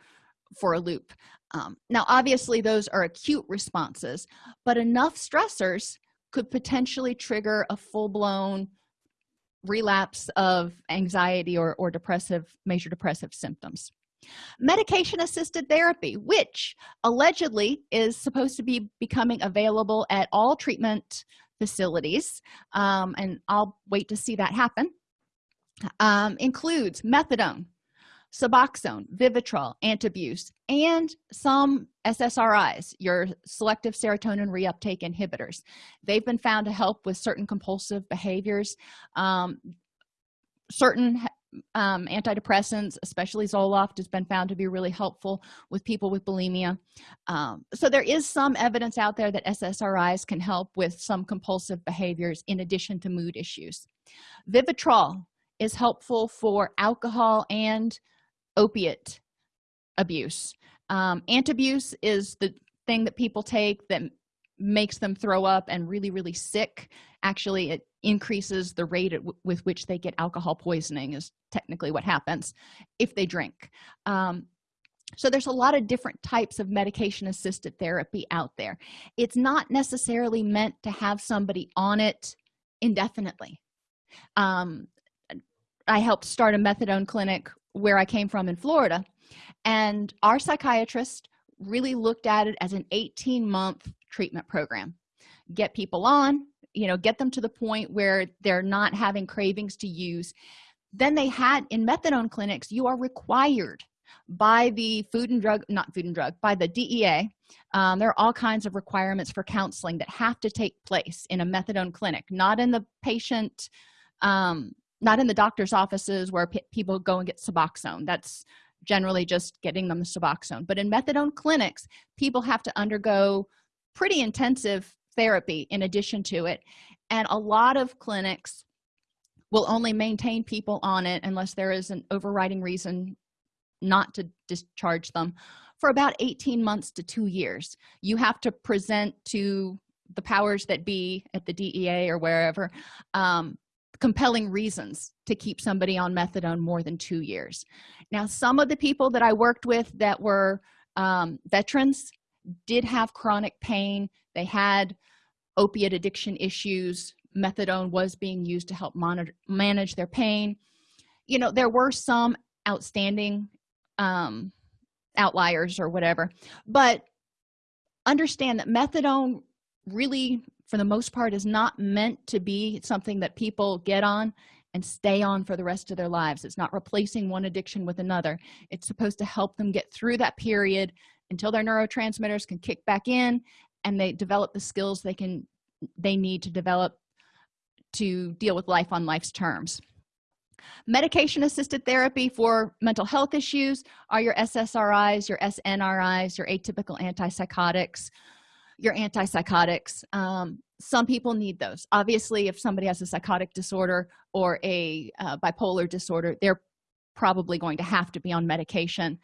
for a loop. Um, now obviously those are acute responses but enough stressors could potentially trigger a full-blown relapse of anxiety or, or depressive major depressive symptoms. Medication assisted therapy which allegedly is supposed to be becoming available at all treatment facilities um, and i'll wait to see that happen um, includes methadone suboxone vivitrol antabuse and some ssris your selective serotonin reuptake inhibitors. They've been found to help with certain compulsive behaviors um, certain um, antidepressants especially zoloft has been found to be really helpful with people with bulimia. Um, so there is some evidence out there that ssris can help with some compulsive behaviors in addition to mood issues. Vivitrol is helpful for alcohol and opiate abuse. Um, antabuse is the thing that people take that makes them throw up and really really sick. Actually it increases the rate with which they get alcohol poisoning is technically what happens if they drink. Um, so there's a lot of different types of medication assisted therapy out there. It's not necessarily meant to have somebody on it indefinitely. Um, i helped start a methadone clinic where i came from in florida and our psychiatrist really looked at it as an 18 month treatment program. Get people on you know get them to the point where they're not having cravings to use. Then they had in methadone clinics you are required by the food and drug not food and drug by the dea um, there are all kinds of requirements for counseling that have to take place in a methadone clinic not in the patient um, not in the doctor's offices where people go and get suboxone. That's generally just getting them the suboxone. But in methadone clinics people have to undergo pretty intensive therapy in addition to it. And a lot of clinics will only maintain people on it unless there is an overriding reason not to discharge them for about 18 months to two years. You have to present to the powers that be at the dea or wherever um, compelling reasons to keep somebody on methadone more than two years. Now some of the people that i worked with that were um, veterans did have chronic pain. They had opiate addiction issues. Methadone was being used to help monitor manage their pain. You know there were some outstanding um, outliers or whatever but understand that methadone really for the most part is not meant to be something that people get on and stay on for the rest of their lives. It's not replacing one addiction with another. It's supposed to help them get through that period until their neurotransmitters can kick back in and they develop the skills they can they need to develop to deal with life on life's terms. Medication assisted therapy for mental health issues are your ssris your snris your atypical antipsychotics your antipsychotics. Um, some people need those. Obviously if somebody has a psychotic disorder or a uh, bipolar disorder they're probably going to have to be on medication.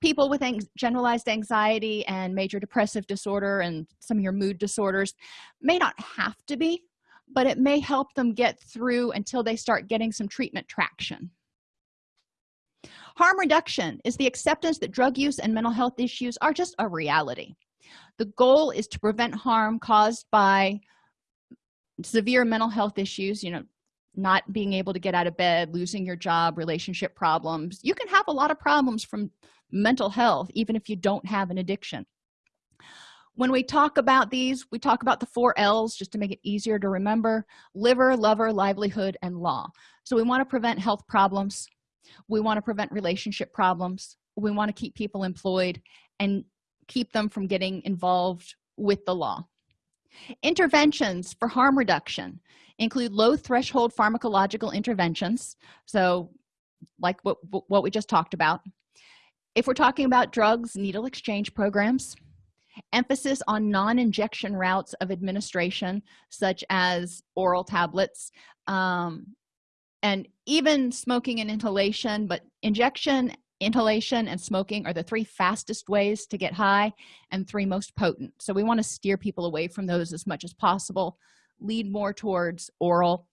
People with ang generalized anxiety and major depressive disorder and some of your mood disorders may not have to be but it may help them get through until they start getting some treatment traction. Harm reduction is the acceptance that drug use and mental health issues are just a reality the goal is to prevent harm caused by severe mental health issues you know not being able to get out of bed losing your job relationship problems. You can have a lot of problems from mental health even if you don't have an addiction. When we talk about these we talk about the four l's just to make it easier to remember liver lover livelihood and law. So we want to prevent health problems. We want to prevent relationship problems. We want to keep people employed and keep them from getting involved with the law. Interventions for harm reduction include low threshold pharmacological interventions. So like what what we just talked about. If we're talking about drugs needle exchange programs emphasis on non-injection routes of administration such as oral tablets um, and even smoking and inhalation but injection inhalation and smoking are the three fastest ways to get high and three most potent. So we want to steer people away from those as much as possible lead more towards oral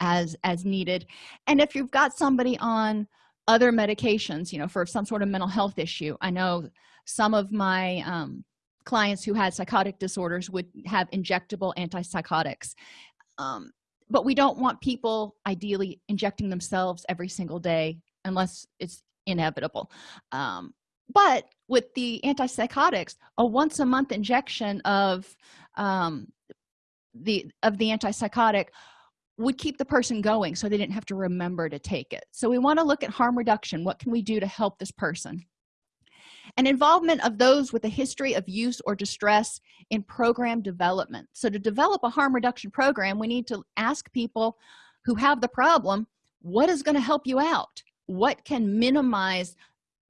as as needed. And if you've got somebody on other medications you know for some sort of mental health issue i know some of my um, clients who had psychotic disorders would have injectable antipsychotics. Um, but we don't want people ideally injecting themselves every single day unless it's inevitable. Um, but with the antipsychotics a once a month injection of um, the of the antipsychotic would keep the person going so they didn't have to remember to take it. So we want to look at harm reduction. What can we do to help this person? And involvement of those with a history of use or distress in program development. So to develop a harm reduction program we need to ask people who have the problem what is going to help you out what can minimize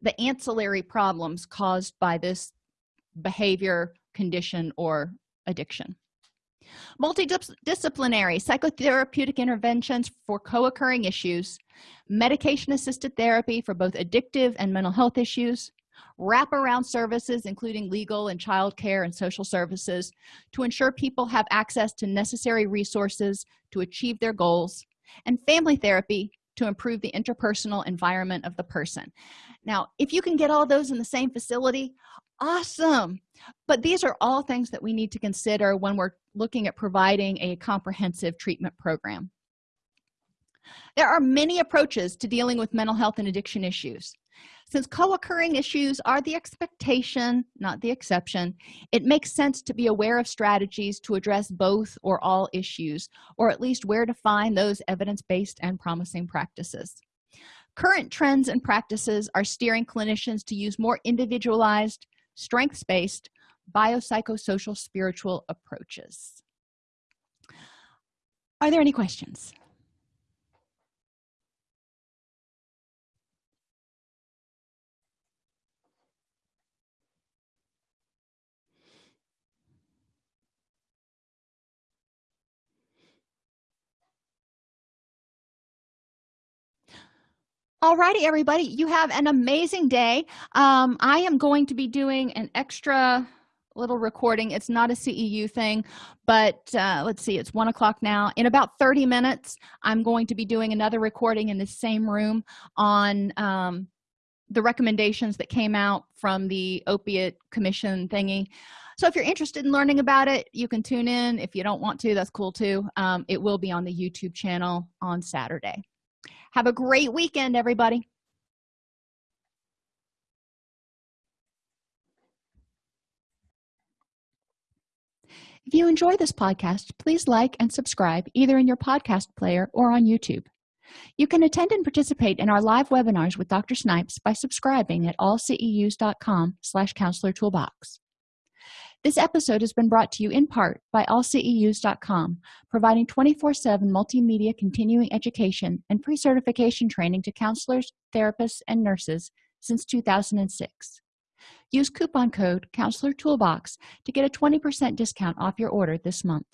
the ancillary problems caused by this behavior condition or addiction? Multidisciplinary psychotherapeutic interventions for co-occurring issues medication assisted therapy for both addictive and mental health issues wraparound services including legal and child care and social services to ensure people have access to necessary resources to achieve their goals and family therapy to improve the interpersonal environment of the person. Now if you can get all those in the same facility awesome. But these are all things that we need to consider when we're looking at providing a comprehensive treatment program. There are many approaches to dealing with mental health and addiction issues since co-occurring issues are the expectation not the exception it makes sense to be aware of strategies to address both or all issues or at least where to find those evidence-based and promising practices. Current trends and practices are steering clinicians to use more individualized strengths-based biopsychosocial spiritual approaches. Are there any questions Alrighty, everybody you have an amazing day. Um, i am going to be doing an extra little recording. It's not a ceu thing but uh, let's see it's one o'clock now. In about 30 minutes i'm going to be doing another recording in the same room on um, the recommendations that came out from the opiate commission thingy. So if you're interested in learning about it you can tune in. If you don't want to that's cool too. Um, it will be on the youtube channel on saturday have a great weekend everybody. If you enjoy this podcast please like and subscribe either in your podcast player or on youtube. You can attend and participate in our live webinars with dr snipes by subscribing at allceus.com slash counselor toolbox this episode has been brought to you in part by allceus.com providing 24-7 multimedia continuing education and pre-certification training to counselors therapists and nurses since 2006 use coupon code counselor toolbox to get a 20 percent discount off your order this month